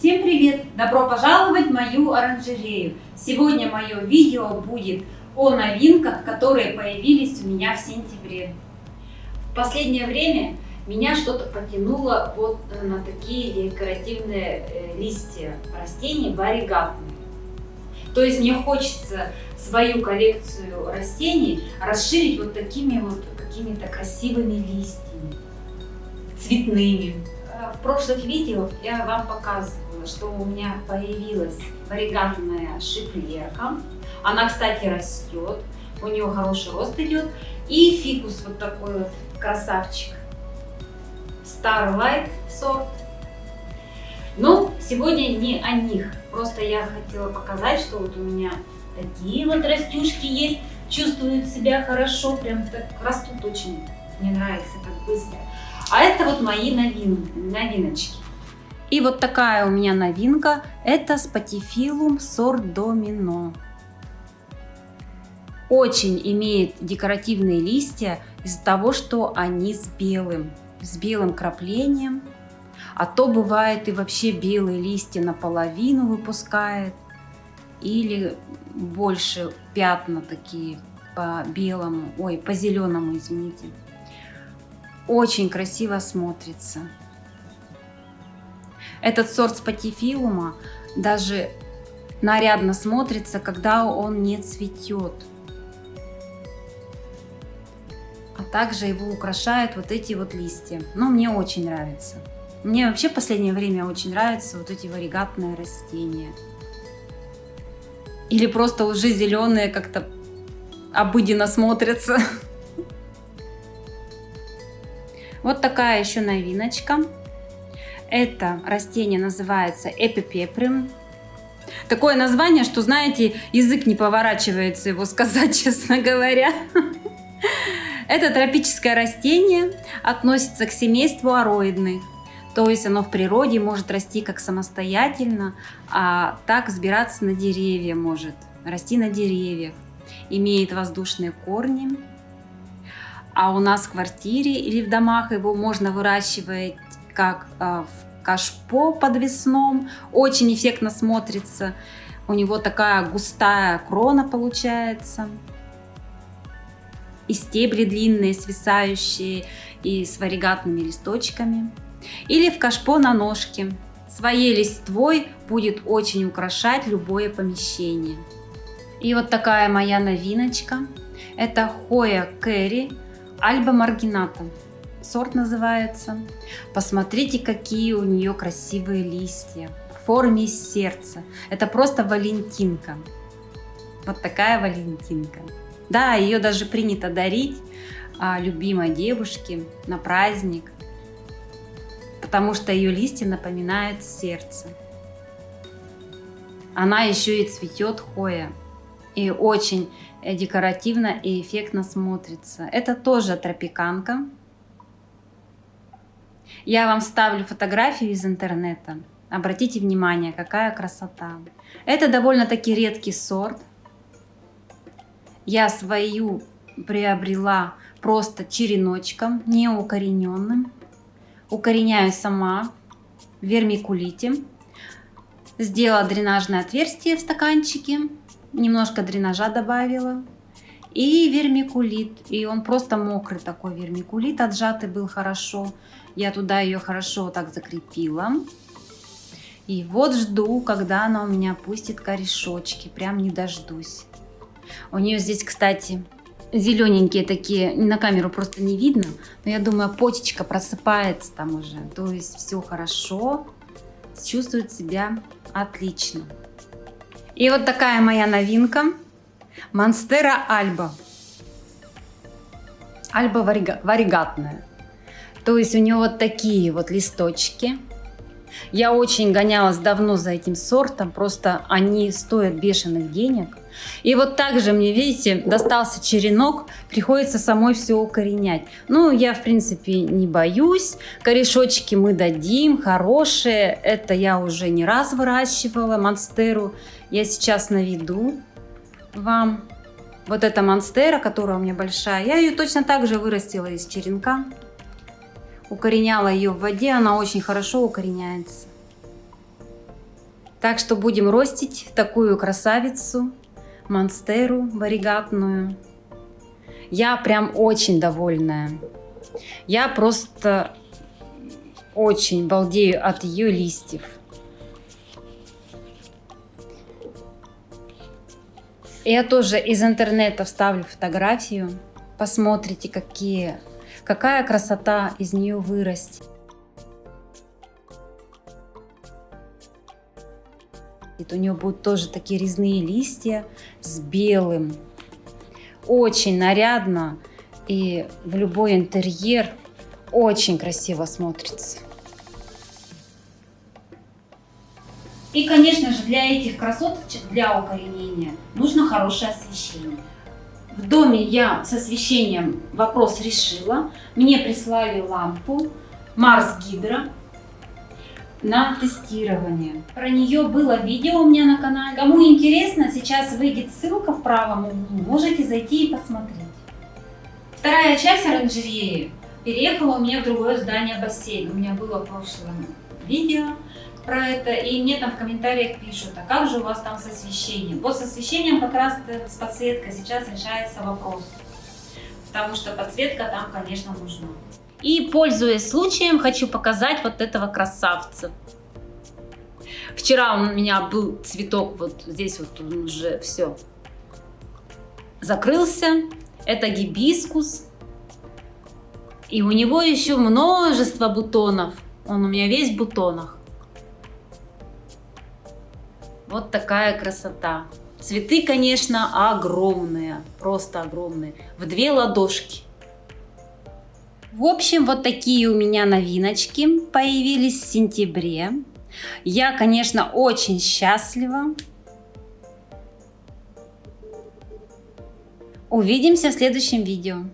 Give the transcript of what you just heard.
Всем привет! Добро пожаловать в мою оранжерею! Сегодня мое видео будет о новинках, которые появились у меня в сентябре. В последнее время меня что-то потянуло вот на такие декоративные э, листья растений варигатные. То есть мне хочется свою коллекцию растений расширить вот такими вот какими-то красивыми листьями, цветными. Э, в прошлых видео я вам показывала, что у меня появилась варигатная шифлерка. Она, кстати, растет, у нее хороший рост идет. И фикус вот такой вот красавчик. Starlight сорт. Но сегодня не о них. Просто я хотела показать, что вот у меня такие вот растюшки есть. Чувствуют себя хорошо, прям так растут очень. Мне нравится так быстро. А это вот мои новин, новиночки. И вот такая у меня новинка. Это спатифилум сорт домино. Очень имеет декоративные листья из-за того, что они с белым, с белым краплением. А то бывает и вообще белые листья наполовину выпускает. Или больше пятна такие по белому, ой, по зеленому, извините. Очень красиво смотрится. Этот сорт спатифилума даже нарядно смотрится, когда он не цветет. А также его украшают вот эти вот листья. Но ну, мне очень нравится. Мне вообще в последнее время очень нравятся вот эти варигатные растения. Или просто уже зеленые как-то обыденно смотрятся. Вот такая еще новиночка. Это растение называется эпипеприм. Такое название, что, знаете, язык не поворачивается его сказать, честно говоря. Это тропическое растение, относится к семейству ароидных. То есть оно в природе может расти как самостоятельно, а так взбираться на деревья может, расти на деревьях. Имеет воздушные корни. А у нас в квартире или в домах его можно выращивать как а, в кашпо подвесном. Очень эффектно смотрится. У него такая густая крона получается. И стебли длинные, свисающие, и с варигатными листочками или в кашпо на ножке. Своей листвой будет очень украшать любое помещение. И вот такая моя новиночка. Это Хоя Кэрри Альба Маргината. Сорт называется. Посмотрите, какие у нее красивые листья. В форме сердца. Это просто валентинка. Вот такая валентинка. Да, ее даже принято дарить а, любимой девушке на праздник потому что ее листья напоминают сердце. Она еще и цветет хоя. И очень декоративно и эффектно смотрится. Это тоже тропиканка. Я вам вставлю фотографию из интернета. Обратите внимание, какая красота. Это довольно-таки редкий сорт. Я свою приобрела просто череночком, неукорененным укореняю сама в вермикулите. Сделала дренажное отверстие в стаканчике, немножко дренажа добавила. И вермикулит, и он просто мокрый такой вермикулит, отжатый был хорошо. Я туда ее хорошо так закрепила. И вот жду, когда она у меня пустит корешочки, прям не дождусь. У нее здесь, кстати, зелененькие такие, на камеру просто не видно, но я думаю, почечка просыпается там уже, то есть все хорошо, чувствует себя отлично. И вот такая моя новинка, Монстера Альба. Альба варигатная. То есть у нее вот такие вот листочки. Я очень гонялась давно за этим сортом, просто они стоят бешеных денег. И вот также мне, видите, достался черенок, приходится самой все укоренять. Ну, я, в принципе, не боюсь. Корешочки мы дадим, хорошие. Это я уже не раз выращивала, монстеру. Я сейчас наведу вам. Вот эта монстера, которая у меня большая, я ее точно так же вырастила из черенка. Укореняла ее в воде, она очень хорошо укореняется. Так что будем ростить такую красавицу, монстеру варигатную. Я прям очень довольная. Я просто очень балдею от ее листьев. Я тоже из интернета вставлю фотографию. Посмотрите, какие, какая красота из нее вырастет. У нее будут тоже такие резные листья с белым. Очень нарядно и в любой интерьер очень красиво смотрится. И, конечно же, для этих красоточек, для укоренения, нужно хорошее освещение. В доме я с освещением вопрос решила. Мне прислали лампу Марс Гидро на тестирование. Про нее было видео у меня на канале. Кому интересно, сейчас выйдет ссылка в правом углу. Можете зайти и посмотреть. Вторая часть оранжереи переехала у меня в другое здание бассейн. У меня было прошлое видео про это, и мне там в комментариях пишут, а как же у вас там с освещением? Вот с освещением как раз с подсветкой сейчас решается вопрос, потому что подсветка там, конечно, нужна. И, пользуясь случаем, хочу показать вот этого красавца. Вчера у меня был цветок, вот здесь вот он уже все закрылся. Это гибискус. И у него еще множество бутонов. Он у меня весь в бутонах. Вот такая красота. Цветы, конечно, огромные, просто огромные, в две ладошки. В общем, вот такие у меня новиночки появились в сентябре. Я, конечно, очень счастлива. Увидимся в следующем видео.